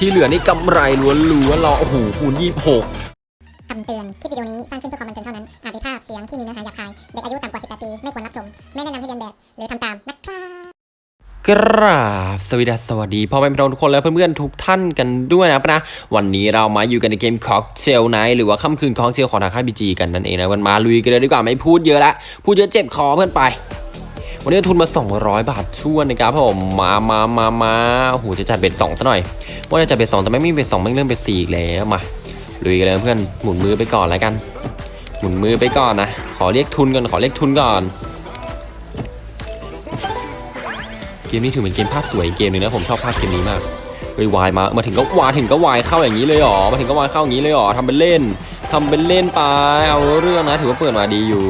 ที่เหลือนี่กำไรล้วนๆเราโอ้โหคูณยี่หกคำเตือน คลิปวิดีโอนี้สร้างขึ้นเพื่อความบันเทิงเท่านั้น อาจมีภาพเสียงที่มีเนื้อหาหยาบคาย เด็กอายุต่ำกว่า 18 ปี ไม่ควรรับชม ไม่แนะนำให้เลียนแบบ หรือทำตามนะครับกราบสวัสดีสวัสดีพ่อแม่พี่น้องทุกคนและเพื่อนๆทุกท่านกันด้วยนะครับนะ วันนี้เรามาอยู่กันในเกม Cocktail Nights หรือว่าค่ำคืนค็อกเทลของทางค่าย PG กันนั่นเองนะวันมาลุยกันเลยดีกว่าไม่พูดเยอะละพูดเยอะเจ็บคอเพื่อนไป วันนี้ทุนมา 200 บาทช่วนนะครับผมมามามามาโอ้โหจะจัดเบ็ดสองซะหน่อย ว่าจะจัดเบ็ดสองแต่ไม่มีเบ็ดสองไม่เริ่มเบ็ดสี่แล้วมาลุยกันเลยเพื่อนหมุนมือไปก่อนแล้วกัน หมุนมือไปก่อนนะขอเรียกทุนก่อนขอเรียกทุนก่อน เกมนี้ถือเป็นเกมภาพสวยเกมหนึงนะผมชอบภาพเกมนี้มากเฮ้ยวายมามาถึงก็วายถึงก็วายเข้าอย่างนี้เลยหรอมาถึงก็วายเข้าอย่างนี้เลยหรอทำเป็นเล่นทำเป็นเล่นไปเอาเรื่องนะถือว่าเปิดมาดีอยู่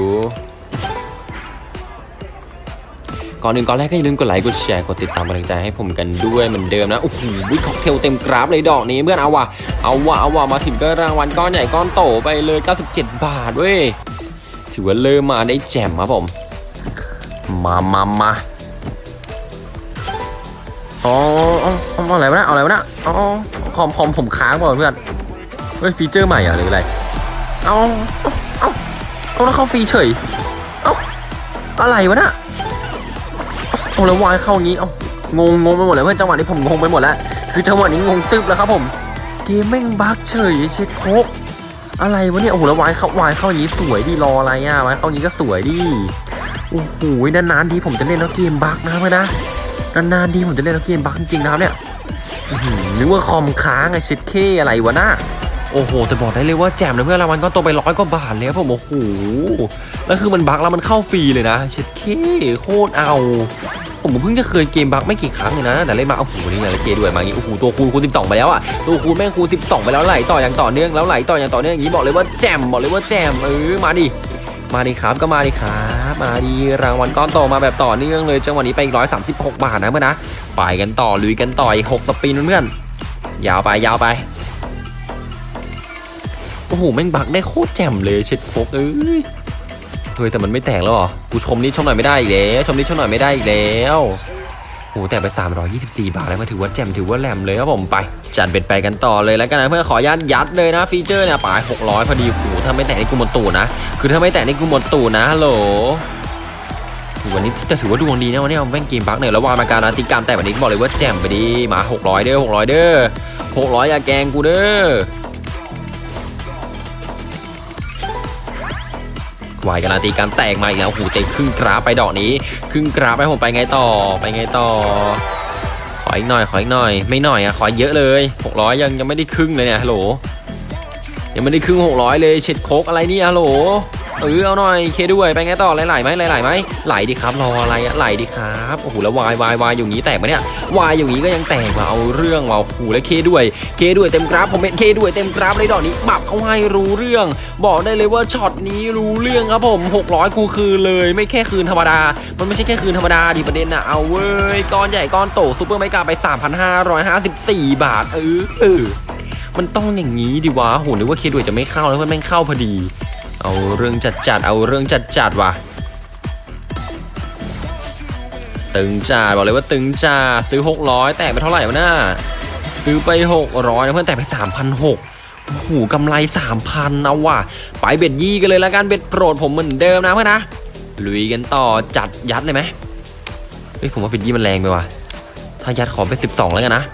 ก่อนหนึ่งก่อนแรกก็อย่าลืมกดไลค์กดแชร์กดติดตามกำลังใจให้ผมกันด้วยเหมือนเดิมนะโอ้โหค็อกเทลเต็มกราฟเลยดอกนี้เพื่อนเอาว่ะเอาว่ะเอาว่ะมาถึงก็รางวัลก้อนใหญ่ก้อนโตไปเลย 97 บาทเว้ยถือว่าเริ่มมาได้แจ่มครับผม มามามาอ๋ออ๋ออ๋อะไรวะนะเอาอะไรวะนะอ๋อคอมคอมผมค้างเปล่าเพื่อนเฮ้ยฟีเจอร์ใหม่เหรอหรืออะไรเอาเอาเอาแล้วเข้าฟรีเฉยเอาอะไรวะนะ อ้แล้ววายเข้างี้เอ้างงงงไปหมดเลยเพื่อนจังหวะนี้ผมงงไปหมดแล้ว คือจังหวะนี้งงตึ๊บแล้วครับผม เกมแม่งบั๊กเฉยเช็ดโคกอะไรวะเนี่ยโอ้โหแล้ววายเข้าวายเข้าอย่างนี้สวยดีรออะไรอะวายเข้าอย่างนี้ก็สวยดีโอ้โหนานๆทีผมจะเล่นแล้วเกมบั๊กนะเพื่อนนะนานๆทีผมจะเล่นแล้วเกมบั๊กจริงๆนะครับเนี่ยอื้อหือนึกว่าคอมค้างไอเช็ดเคอะไรวะน่าโอ้โหแต่บอกได้เลยว่าแจมเลยเพื่อนรางวัลก็โตไปร้อยกว่าบาทเลยครับผมโอ้โหแล้วคือมันบั๊กแล้วมันเข้าฟรีเลยนะเช็ดเคโคตรเอา ผมเพิ่งจะเคยเกมบักไม่กี่ครั้งเลยนะแต่เล่นมาโอ้โหนี่ไงเกด้วยมาอย่างงี้โอ้โหตัวคูณคูณ12ไปแล้วอะตัวคูณแม่งคูณ12ไปแล้วไหลต่ออย่างต่อเนื่องแล้วไหลต่ออย่างต่อเนื่องอย่างนี้บอกเลยว่าแจมบอกเลยว่าแจมเออมาดิมาดิครับก็มาดิครับมาดิรางวัลก้อนโตมาแบบต่อเนื่องเลยจังหวะนี้ไปอีก136บาทนะเพื่อนนะไปกันต่อลุยกันต่ออีก6สปินเพื่อนยาวไปยาวไปโอ้โหแม่งบักได้โคตรแจ่มเลยเช็ดโคกเอ้ย เฮ้ยแต่มันไม่แตกแล้วหรอ กูชมนี้ชมหน่อยไม่ได้อีกแล้วชมนี้ชมหน่อยไม่ได้อีกแล้วโอ้แต่ไป 324 บาทแล้วมาถือว่าแจ่มถือว่าแหลมเลยครับผมไป จัดเบ็ดไปกันต่อเลยแล้วกันนะเพื่อนขอยัดยัดเลยนะฟีเจอร์เนี่ยป่าย600 พอดีโอ้ถ้าไม่แตกนี่กูหมดตูดนะ คือถ้าไม่แตกนี่กูหมดตูดนะฮัลโหลวันนี้แต่ถือว่าดวงดีนะวันนี้เอาแม่งเกมบักเนี่ยแล้ววางมาการันตีการแต่วันนี้บอกเลยว่าแจ่มไปดีมา 600 เด้อ600 เด้อ600อย่าแกงกูเด้อ วายการันตีการแตกมาอีกแล้วหูเตะครึ่งกราไปดอกนี้ ครึ่งกราไปผมไปไงต่อไปไงต่อ ขออีกหน่อยขออีกหน่อย ไม่หน่อยอะขอเยอะเลย600ยังยังไม่ได้ครึ่งเลยเนี่ยฮัลโหลยังไม่ได้ครึ่ง600เลยเช็ดโคกอะไรเนี่ยฮัลโหล เออเอาหน่อยเคด้วยไปไงต่อไหลๆไหมไหลๆไหมไหลดิครับรออะไรอะไหลดิครับโอ้โหแล้ววายวายวายอยู่งี้แตกมาเนี่ยวายอยู่งี้ก็ยังแตกมาเอาเรื่องว่ะโอ้โหแล้วเคด้วยเคด้วยเต็มกราฟผมเป็นเคด้วยเต็มกราฟเลยดอกนี้ปรับเขาให้รู้เรื่อง บอกได้เลยว่าช็อตนี้รู้เรื่องครับผม 600กูคืนเลยไม่แค่คืนธรรมดา มันไม่ใช่แค่คืนธรรมดาดิประเด็นนะเอาเว้ยก้อนใหญ่ก้อนโตซูเปอร์ไมกาไป 3,554 บาทเออเออมันต้องอย่างนี้ดิวะโหนึกว่าเคด้วยจะไม่เข้าแล้วมันแม่งเข้าพอดี เอาเรื่องจัดจัดเอาเรื่องจัดจัดว่ะ ตึงจัดบอกเลยว่าตึงจัดซื้อ 600 แตกไปเท่าไหร่วะน่าซื้อไป 600นะเพื่อนแตกไป 3,600โอ้โหกำไร3,000เอาว่ะ ไปเบ็ดยี่กันเลยแล้วกันเบ็ดโปรดผมเหมือนเดิมนะเพื่อนนะ ลุยกันต่อจัดยัดเลยไหมเฮ้ยผมว่าเบ็ดยี่มันแรงไปว่ะ ถ้ายัดขอไป12แล้วกันนะ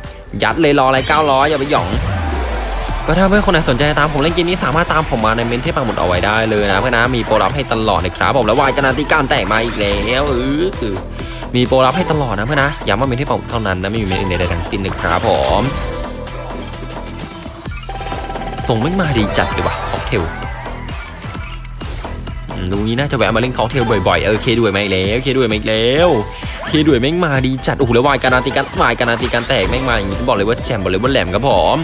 ยัดเลยรออะไร900อย่าไปหย่อง ก็ถ้าเพื่อนคนไหนสนใจตามผมเล่นเกมนี้สามารถตามผมมาในเมนต์ที่ปักหมุดเอาไว้ได้เลยนะเพื่อนนะมีโปรลับให้ตลอดเลยครับผมแล้ววายการันตีการแตกมาอีกแล้วเออคือมีโปรลับให้ตลอดนะเพื่อนนะย้ำว่าเมนต์ที่ปักหมุดเท่านั้นนะไม่มีเมนต์อื่นใดๆทั้งสิ้นนะครับผมส่งไม่มาดีจัดเลยว่ะค็อกเทลอืมดูนี้น่าจะแวะมาเล่นค็อกเทลบ่อยๆเออเคด้วยไหมแล้วเคด้วยไหมแล้วเคด้วยแม่งมาดีจัดโอ้โหแล้ววายการันตีการวายการันตีการแตกแม่งมาอย่างนี้บอกเลยว่าแจมบอกเลยว่าแหลมครับผม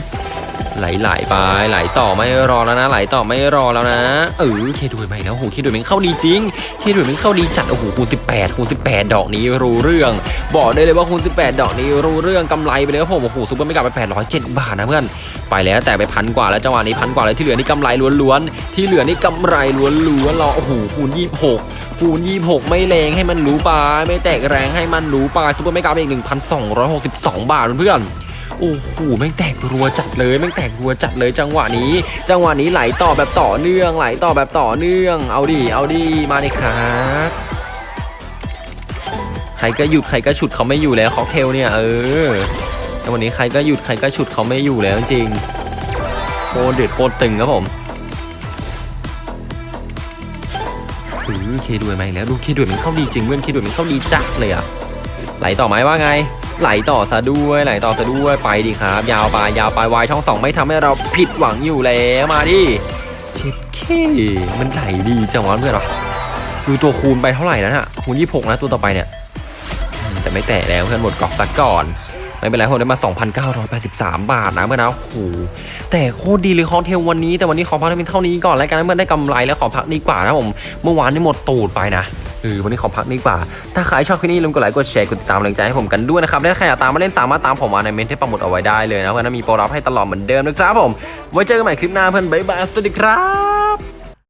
ไหลไหลไปไหลต่อไม่รอแล้วนะ ไหลต่อไม่รอแล้วนะเออเคดวยไปแล้วโอ้โหเคดวยมันเข้าดีจริงเคดวยมันเข้าดีจัดโอ้โหคูณ18คูณ18 ดอกนี้รู้เรื่อง บอกได้เลยว่าคูณ18 ดอกนี้รู้เรื่องกำไรไปเลยครับผมโอ้โหซุปเปอร์ไม่กลับไป807บาทนะเพื่อนไปแล้วแต่ไปพันกว่าแล้วจังหวะนี้พันกว่าแล้วที่เหลือนี่กำไรล้วนๆที่เหลือนี่กำไรล้วนๆเราโอ้โหคูณ26คูณ26 ไม่แรงให้มันรู้ไปไม่แตกแรงให้มันรู้ไป Super Mega ไปอีก 1,262 บาทเพื่อนๆ โอ้โหแม่งแตกรัวจัดเลยแม่งแตกรัวจัดเลยจังหวะนี้ จังหวะนี้ไหลต่อแบบต่อเนื่อง ไหลต่อแบบต่อเนื่อง เอาดิเอาดิมาดิครับใครก็หยุดใครก็ฉุดเขาไม่อยู่แล้วค็อกเทลเนี่ยเออแต่วันนี้ใครก็หยุดใครก็ฉุดเขาไม่อยู่แล้วจริงโคตรเด็ดโคตรตึงครับผมอือเคด้วยไหมาอีกแล้วดูเคด้วยมันเข้าดีจริงเว้ยเคด้วยมันเข้าดีจัดเลยอะไหลต่อไหมว่าไง ไหลต่อซะด้วยไหลต่อซะด้วยไปดิครับ ยาวไปยาวไปวายช่องสองไม่ทำให้เราผิดหวังอยู่แล้วมาดิเช็ดเคมันไหลดีจังวะเพื่อนเรอดูตัวคูณไปเท่าไหร่นะฮะคูณยี่หกนะตัวต่อไปเนี่ย แต่ไม่แตะแล้วเพื่อนหมดกรอบซะก่อนไม่เป็นไรผมได้มา 2,983 บาทนะเพื่อนนะโอ้โหแต่โคตรดีเลยคอนเทลวันนี้ แต่วันนี้ขอพักเพียงเท่านี้ก่อนแล้วกันเมื่อได้กำไรแล้วขอพักดีกว่านะผม เมื่อวานนี่หมดตูดไปนะ เออวันนี้ขอพักดีกว่า ถ้าใครชอบคลิปนี้ลืมกดไลค์กดแชร์กดติดตามกำลังใจให้ผมกันด้วยนะครับและถ้าใครอยากตามมาเล่นสามารถตามผมมาในเมนที่ประมุดเอาไว้ได้เลยนะเพราะนั้นมีโปรรับให้ตลอดเหมือนเดิมนะครับผมไว้เจอกันใหม่คลิปหน้าเพื่อนบ๊ายบายสวัสดีครับ